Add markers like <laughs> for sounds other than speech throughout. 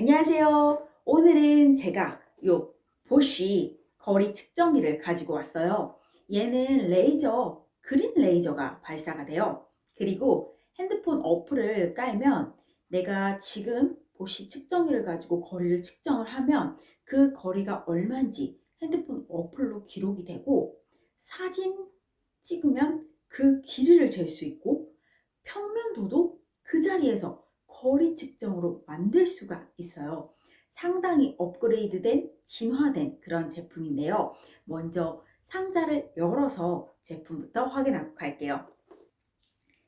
안녕하세요. 오늘은 제가 요 보쉬 거리 측정기를 가지고 왔어요. 얘는 레이저, 그린 레이저가 발사가 돼요. 그리고 핸드폰 어플을 깔면 내가 지금 보쉬 측정기를 가지고 거리를 측정을 하면 그 거리가 얼마인지 핸드폰 어플로 기록이 되고 사진 찍으면 그 길이를 잴 수 있고 평면도도 그 자리에서 거리 측정으로 만들 수가 있어요. 상당히 업그레이드된 진화된 그런 제품인데요. 먼저 상자를 열어서 제품부터 확인하고 갈게요.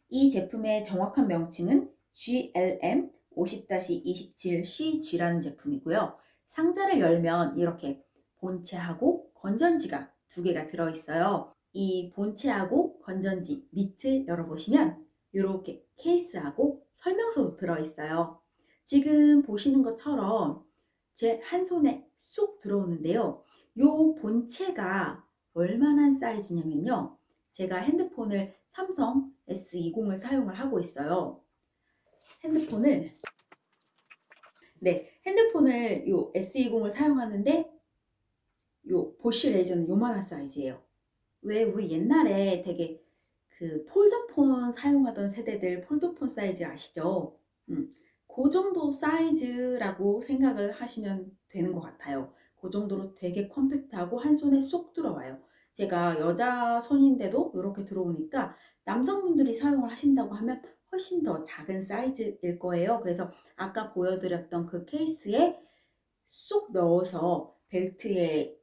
이 제품의 정확한 명칭은 GLM 50-27CG라는 제품이고요. 상자를 열면 이렇게 본체하고 건전지가 두 개가 들어있어요. 이 본체하고 건전지 밑을 열어보시면 이렇게 케이스하고 설명서도 들어있어요. 지금 보시는 것처럼 제 한 손에 쏙 들어오는데요. 이 본체가 얼마나 사이즈냐면요. 제가 핸드폰을 삼성 S20을 사용을 하고 있어요. 핸드폰을 네, 핸드폰을 요 S20을 사용하는데 요 보쉬 레이저는 요만한 사이즈예요. 왜 우리 옛날에 되게 그 폴더폰 사용하던 세대들 폴더폰 사이즈 아시죠? 음, 그 정도 사이즈라고 생각을 하시면 되는 것 같아요. 그 정도로 되게 compact하고 한 손에 쏙 들어와요. 제가 여자 손인데도 이렇게 들어오니까 남성분들이 사용을 하신다고 하면 훨씬 더 작은 사이즈일 거예요. 그래서 아까 보여드렸던 그 케이스에 쏙 넣어서 벨트에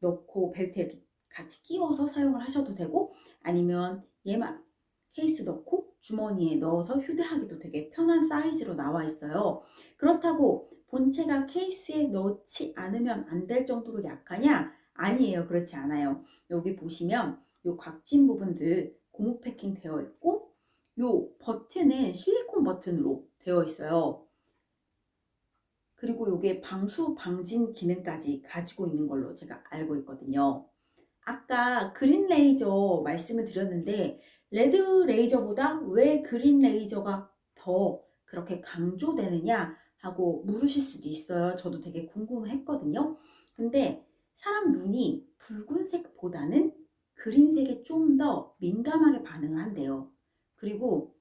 넣고 벨트에 같이 끼워서 사용을 하셔도 되고 아니면 얘만 케이스 넣고 주머니에 넣어서 휴대하기도 되게 편한 사이즈로 나와 있어요. 그렇다고 본체가 케이스에 넣지 않으면 안 될 정도로 약하냐? 아니에요. 그렇지 않아요. 여기 보시면 요 각진 부분들 고무 패킹 되어 있고 요 버튼은 실리콘 버튼으로 되어 있어요. 그리고 요게 방수 방진 기능까지 가지고 있는 걸로 제가 알고 있거든요. 아까 green 레이저 말씀을 드렸는데 red 레이저보다 왜 green 레이저가 더 그렇게 강조되느냐 하고 물으실 수도 있어요. 저도 되게 궁금했거든요. 근데 사람 눈이 붉은색보다는 green색에 좀 더 민감하게 반응을 한대요. 그리고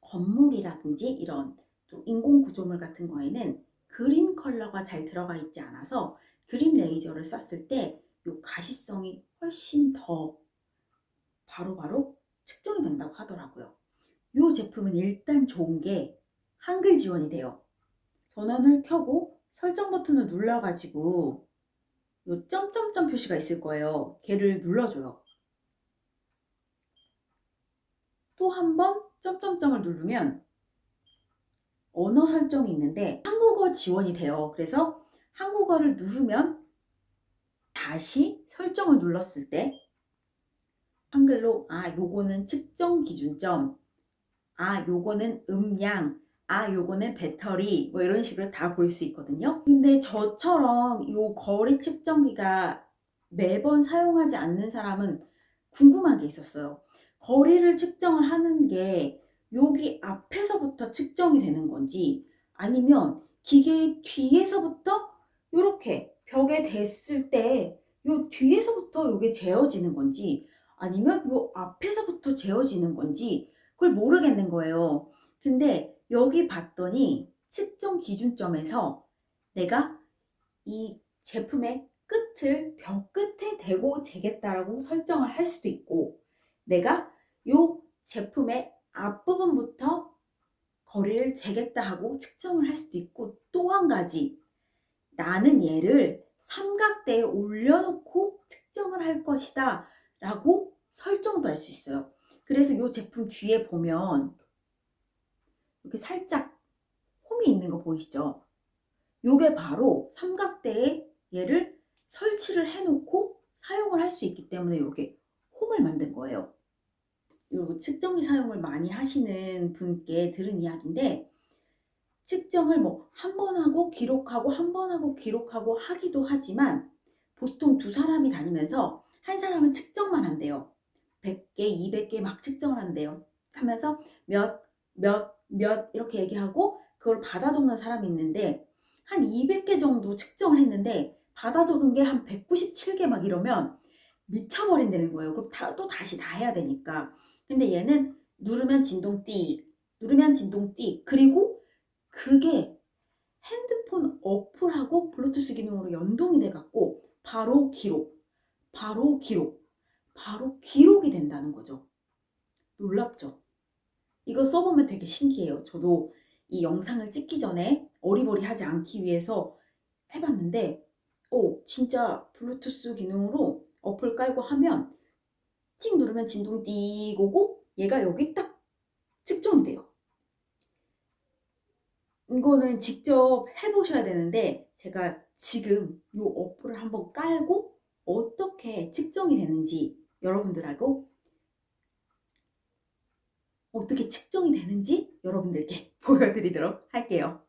건물이라든지 이런 또 인공 구조물 같은 거에는 그린 컬러가 잘 들어가 있지 않아서 그린 레이저를 썼을 때 이 가시성이 훨씬 더 바로 바로 측정이 된다고 하더라고요. 이 제품은 일단 좋은 게 한글 지원이 돼요. 전원을 켜고 설정 버튼을 눌러가지고 요 점점점 표시가 있을 거예요. 걔를 눌러줘요. 또 한 번 점점점을 누르면 언어 설정이 있는데 한국어 지원이 돼요. 그래서 한국어를 누르면 다시 설정을 눌렀을 때 한글로 아 요거는 측정 기준점 아 요거는 음량 아 요거는 배터리 뭐 이런 식으로 다 볼 수 있거든요. 근데 저처럼 요 거리 측정기가 매번 사용하지 않는 사람은 궁금한 게 있었어요. 거리를 측정을 하는 게 여기 앞에서부터 측정이 되는 건지 아니면 기계 뒤에서부터 이렇게 벽에 댔을 때 요 뒤에서부터 이게 재어지는 건지 아니면 요 앞에서부터 재어지는 건지 그걸 모르겠는 거예요. 근데 여기 봤더니 측정 기준점에서 내가 이 제품의 끝을 벽 끝에 대고 재겠다라고 설정을 할 수도 있고 내가 요 제품의 앞부분부터 거리를 재겠다 하고 측정을 할 수도 있고 또 한 가지 나는 얘를 삼각대에 올려놓고 측정을 할 것이다 라고 설정도 할 수 있어요. 그래서 이 제품 뒤에 보면 이렇게 살짝 홈이 있는 거 보이시죠? 요게 바로 삼각대에 얘를 설치를 해놓고 사용을 할 수 있기 때문에 이렇게 홈을 만든 거예요. 요 측정기 사용을 많이 하시는 분께 들은 이야기인데 측정을 뭐 한 번 하고 기록하고 한 번 하고 기록하고 하기도 하지만 보통 두 사람이 다니면서 한 사람은 측정만 한대요. 100개, 200개 막 측정을 한대요. 하면서 몇, 몇, 몇 이렇게 얘기하고 그걸 받아 적는 사람이 있는데 한 200개 정도 측정을 했는데 받아 적은 게 한 197개 막 이러면 미쳐버린다는 거예요. 그럼 다, 또 다시 다 해야 되니까. 근데 얘는 누르면 진동 띠, 누르면 진동 띠, 그리고 그게 핸드폰 어플하고 블루투스 기능으로 연동이 돼갖고 바로 기록, 바로 기록, 바로 기록이 된다는 거죠. 놀랍죠? 이거 써보면 되게 신기해요. 저도 이 영상을 찍기 전에 어리버리하지 않기 위해서 해봤는데 오 진짜 블루투스 기능으로 어플 깔고 하면 찍 누르면 진동이 띠 오고 얘가 여기 딱 측정이 돼요. 이거는 직접 해보셔야 되는데 제가 지금 이 어플을 한번 깔고 어떻게 측정이 되는지 여러분들하고 어떻게 측정이 되는지 여러분들께 <laughs> 보여드리도록 할게요.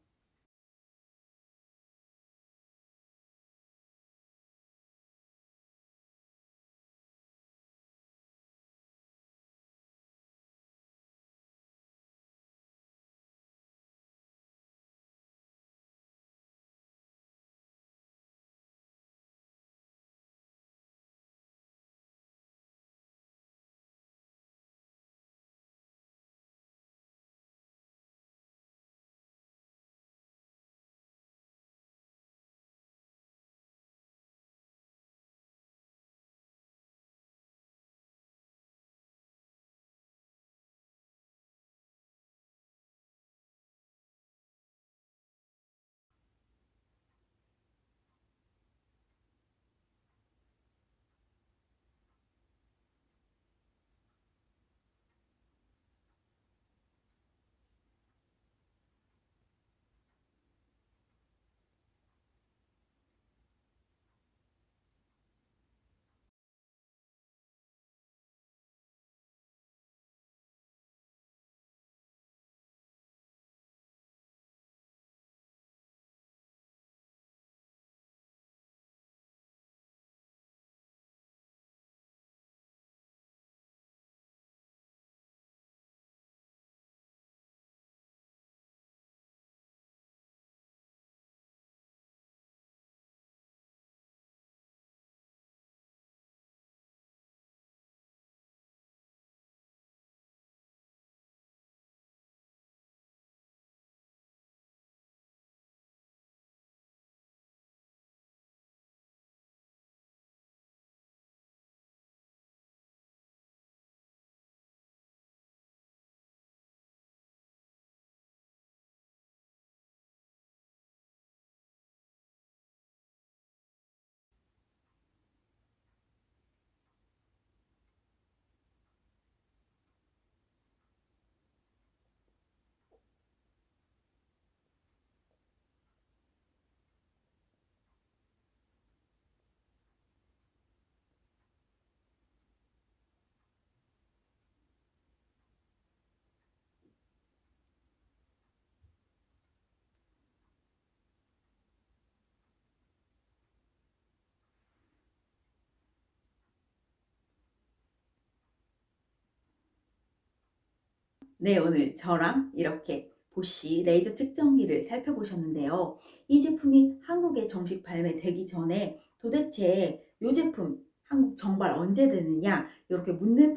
네, 오늘 저랑 이렇게 보쉬 레이저 측정기를 살펴보셨는데요. 이 제품이 한국에 정식 발매되기 전에 도대체 이 제품 한국 정발 언제 되느냐 이렇게 묻는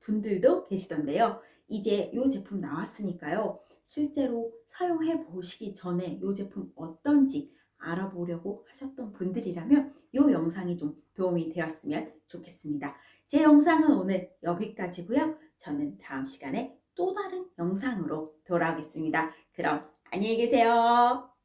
분들도 계시던데요. 이제 이 제품 나왔으니까요. 실제로 사용해 보시기 전에 이 제품 어떤지 알아보려고 하셨던 분들이라면 이 영상이 좀 도움이 되었으면 좋겠습니다. 제 영상은 오늘 여기까지고요. 저는 다음 시간에 또 다른 영상으로 돌아오겠습니다. 그럼 안녕히 계세요.